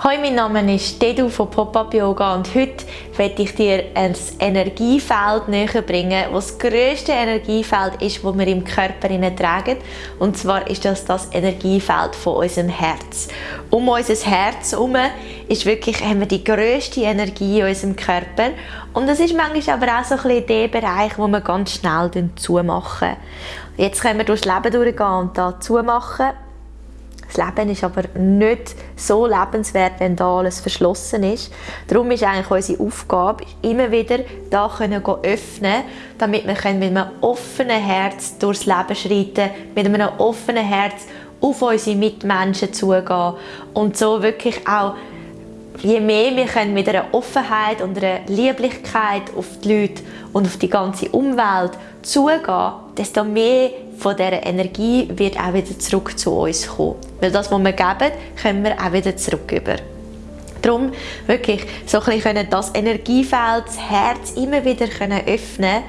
Hallo, mein Name ist Dedu von Pop-Up Yoga und heute werde ich dir ein Energiefeld näher bringen, was das grösste Energiefeld ist, das wir im Körper tragen. Und zwar ist das das Energiefeld von unserem Herz. Um unser Herz herum ist wirklich, haben wir die grösste Energie in unserem Körper. Und das ist manchmal aber auch so ein bisschen der Bereich, wo wir ganz schnell zumachen. Jetzt können wir durchs Leben durchgehen und da zumachen das Leben ist aber nicht so lebenswert, wenn da alles verschlossen ist. Darum ist eigentlich unsere Aufgabe, immer wieder da können öffnen, damit wir mit einem offenen Herz durchs Leben schreiten, mit einem offenen Herz auf unsere Mitmenschen zugehen und so wirklich auch je mehr wir können mit einer Offenheit und einer Lieblichkeit auf die Leute und auf die ganze Umwelt zugehen, desto mehr von dieser Energie wird auch wieder zurück zu uns kommen. Weil das, was wir geben, können wir auch wieder zurück über. Darum wirklich so ein bisschen das Energiefeld, das Herz immer wieder können öffnen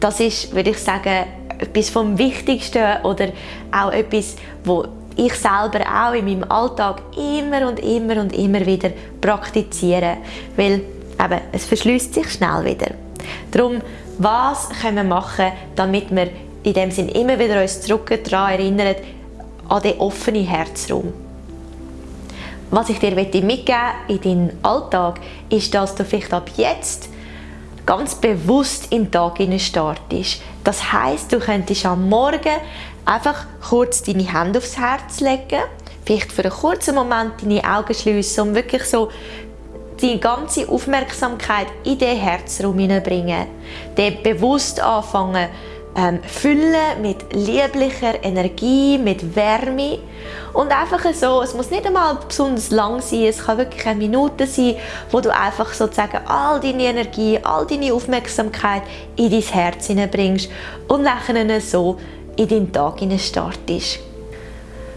das ist, würde ich sagen, etwas vom Wichtigsten oder auch etwas, wo ich selber auch in meinem Alltag immer und immer und immer wieder praktiziere, weil eben, es verschließt sich schnell wieder. Darum, was können wir machen, damit wir in dem Sinn immer wieder uns zurück daran erinnern, an den offenen Herzraum. Was ich dir mitgeben in deinen Alltag, ist, dass du vielleicht ab jetzt ganz bewusst in den Tag startest. Das heißt, du könntest am Morgen einfach kurz deine Hände aufs Herz legen, vielleicht für einen kurzen Moment deine Augen schließen und wirklich so die ganze Aufmerksamkeit in den Herzraum hineinbringen. Den bewusst anfangen, ähm, füllen mit lieblicher Energie, mit Wärme und einfach so, es muss nicht einmal besonders lang sein, es kann wirklich eine Minute sein, wo du einfach sozusagen all deine Energie, all deine Aufmerksamkeit in dein Herz hineinbringst und nachher so in deinen Tag startest.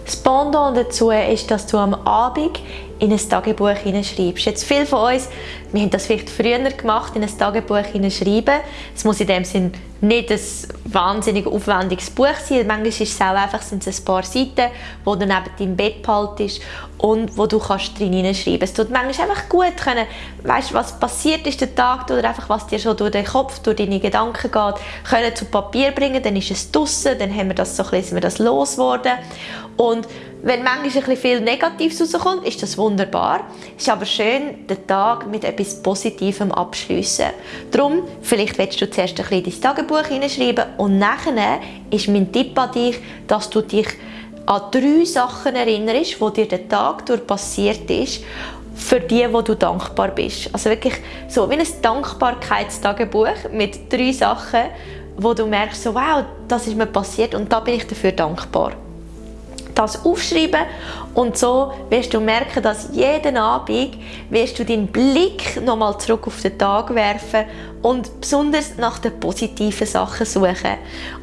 Das Pendant dazu ist, dass du am Abend in ein Tagebuch hineinschreibst. Jetzt viele von uns, wir haben das vielleicht früher gemacht, in ein Tagebuch hineinschreiben. Es muss in dem Sinn nicht ein wahnsinnig aufwendiges Buch sein. Manchmal ist es auch einfach sind es ein paar Seiten, wo du neben deinem Bett behaltest und wo du kannst drin hineinschreiben. Es tut manchmal einfach gut können, weißt, was passiert ist der Tag oder einfach was dir schon durch den Kopf, durch deine Gedanken geht, können zu Papier bringen. Dann ist es draussen, dann haben wir das so ein wir das losgeworden und wenn manchmal ein bisschen viel Negatives rauskommt, ist das wunderbar. Es ist aber schön, den Tag mit etwas Positivem abschließen. Darum, vielleicht willst du zuerst ein bisschen dein Tagebuch hineinschreiben und nachher ist mein Tipp an dich, dass du dich an drei Sachen erinnerst, die dir den Tag durch passiert ist, für die, wo du dankbar bist. Also wirklich so wie ein Dankbarkeitstagebuch mit drei Sachen, wo du merkst, so, wow, das ist mir passiert und da bin ich dafür dankbar das aufschreiben und so wirst du merken, dass jeden Abend wirst du deinen Blick nochmal zurück auf den Tag werfen und besonders nach den positiven Sachen suchen.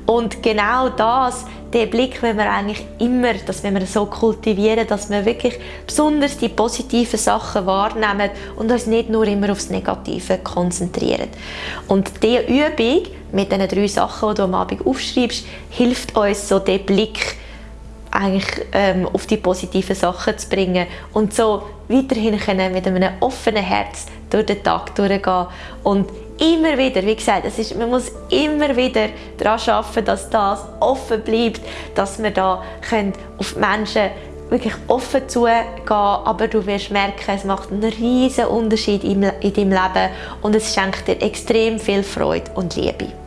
Und genau das, den Blick wenn wir eigentlich immer, dass wenn wir so kultivieren, dass wir wirklich besonders die positiven Sachen wahrnehmen und uns nicht nur immer aufs Negative konzentrieren. Und diese Übung mit diesen drei Sachen, die du am Abend aufschreibst, hilft uns so den Blick eigentlich ähm, auf die positiven Sachen zu bringen und so weiterhin können mit einem offenen Herz durch den Tag durchgehen und immer wieder, wie gesagt, es ist, man muss immer wieder daran arbeiten, dass das offen bleibt, dass wir da können auf Menschen wirklich offen zugehen, aber du wirst merken, es macht einen riesen Unterschied in deinem Leben und es schenkt dir extrem viel Freude und Liebe.